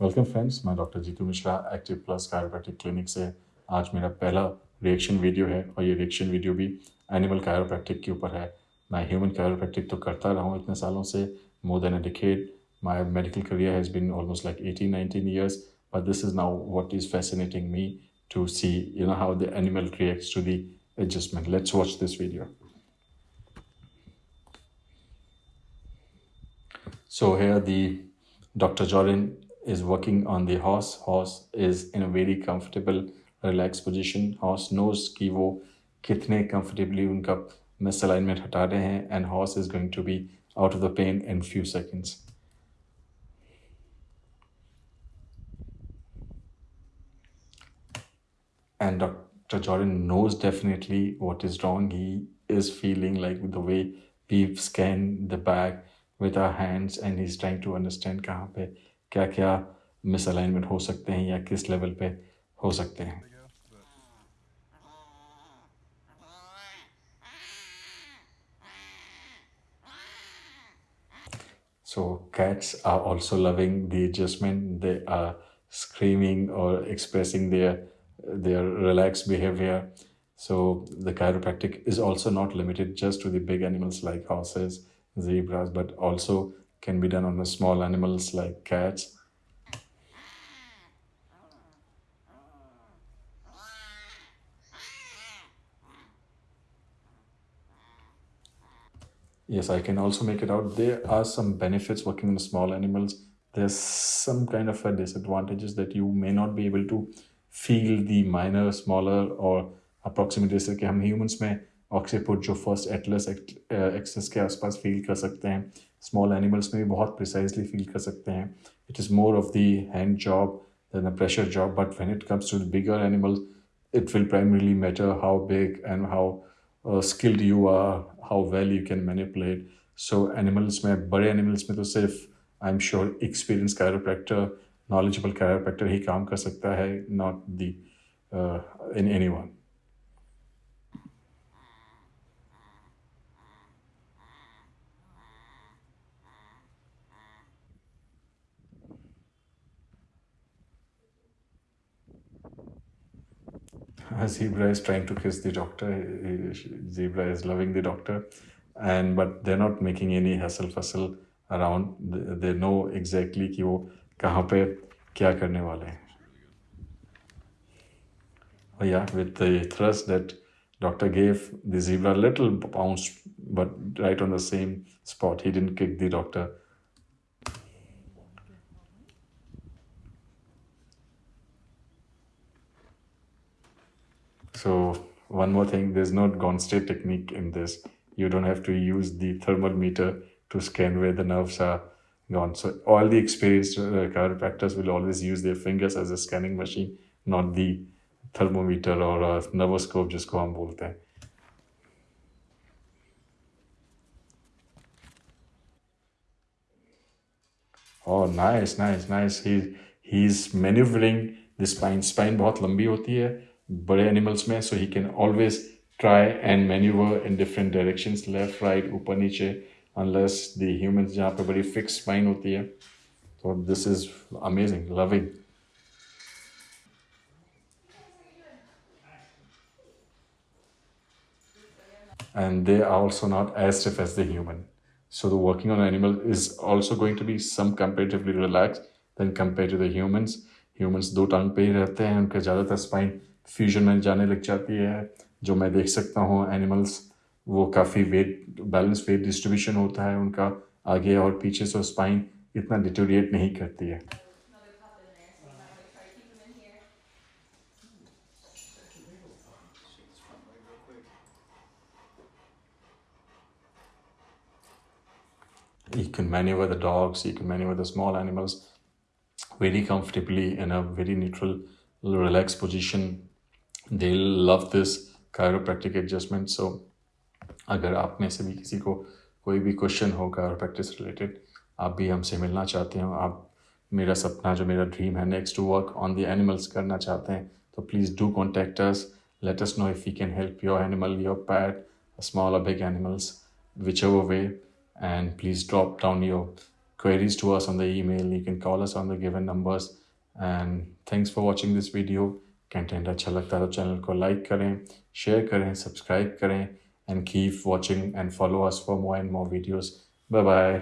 Welcome friends मैं doctor Jitu Mishra active plus chiropractic clinic से आज मेरा पहला रिएक्शन वीडियो है और ये रिएक्शन वीडियो भी एनिमल कायरोप्रैक्टिक के ऊपर है। मैं ह्यूमन कायरोप्रैक्टिक तो करता रहा हूँ इतने सालों से more than a decade my medical career has been almost like 18 19 years, but this is now what is fascinating me to see, you know, how the animal reacts to the adjustment. Let's watch this video. So here the dr jordan is working on the horse horse is in a very comfortable relaxed position horse knows कि वो कितने comfortably उनका misalignment हटा रहे हैं and horse is going to be out of the pain in few seconds and Dr. Jordan knows definitely what is wrong. He is feeling like the way we've scanned the bag with our hands and he's trying to understand कहाँ पे क्या क्या misalignment हो सकते हैं या किस level पे हो सकते हैं So cats are also loving the adjustment. They are screaming or expressing their their relaxed behavior. So the chiropractic is also not limited just to the big animals like horses, zebras, but also can be done on the small animals like cats. Yes, I can also make it out. There are some benefits working on small animals. There's some kind of a disadvantages that you may not be able to feel the minor, smaller or approximate जैसे कि हम humans में occiput जो first atlas axis के आसपास feel कर सकते हैं। स्मॉल एनिमल्स में भी बहुत प्रिसाइजली फील कर सकते हैं। It is more of the hand job than a pressure job but when it comes to bigger animals it will primarily matter how big and how skilled you are how well you can manipulate so animals में, बड़े animals में तो सिर्फ़ I am sure experience chiropractor knowledgeable chiropractor ही काम कर सकता है not the in anyone anyone. zebra is trying to kiss the doctor zebra is loving the doctor and but they're not making any hustle fussle around they know exactly कि वो कहाँ पे क्या करने वाले हैं oh yeah with the thrust that doctor gave the zebra a little bounce but right on the same spot he didn't kick the doctor So one more thing, there's no gone state technique in this. You don't have to use the thermal meter to scan where the nerves are gone. So all the experienced uh, chiropractors will always use their fingers as a scanning machine, not the thermometer or a nervoscope जिसको हम बोलते हैं Oh, nice, nice, nice. He he's maneuvering the spine. Spine बहुत लंबी होती है बड़े animals में so he can always try and manoeuvre in different direction left right ऊपर, नीचे अनलेस द्यूमन जहाँ पर बड़ी फिक्स स्पाइन होती है। तो this is amazing loving and they are also not as stiff as the human so the working on animal is also going to be some comparatively relax than compare to the humans humans दो टांग पे ही रहते हैं, उनके ज़्यादातर spine fusion में जाने लग जाती है जो मैं देख सकता हूँ एनिमल्स वो काफ़ी वेट बैलेंस वेट डिस्ट्रीब्यूशन होता है उनका आगे और पीछे से स्पाइन इतना डिटोरिएट नहीं करती है You can maneuver the dogs, you can maneuver the small animals very comfortably in a very neutral, relaxed position they love this chiropractic adjustment so अगर आप में से भी किसी को कोई भी क्वेश्चन हो कायरोप्रैक्टिस रिलेटेड आप भी हमसे मिलना चाहते हो। आप मेरा सपना, जो मेरा ड्रीम है next to work on the animals करना चाहते हैं तो please do contact us let us know if you can help your animal your pet small और big animals which our way and please drop down your queries to us on the email you can call us on the given numbers and thanks for watching this video content अच्छा लगता है तो channel को like करें share करें subscribe करें and keep watching and follow us for more and more videos bye bye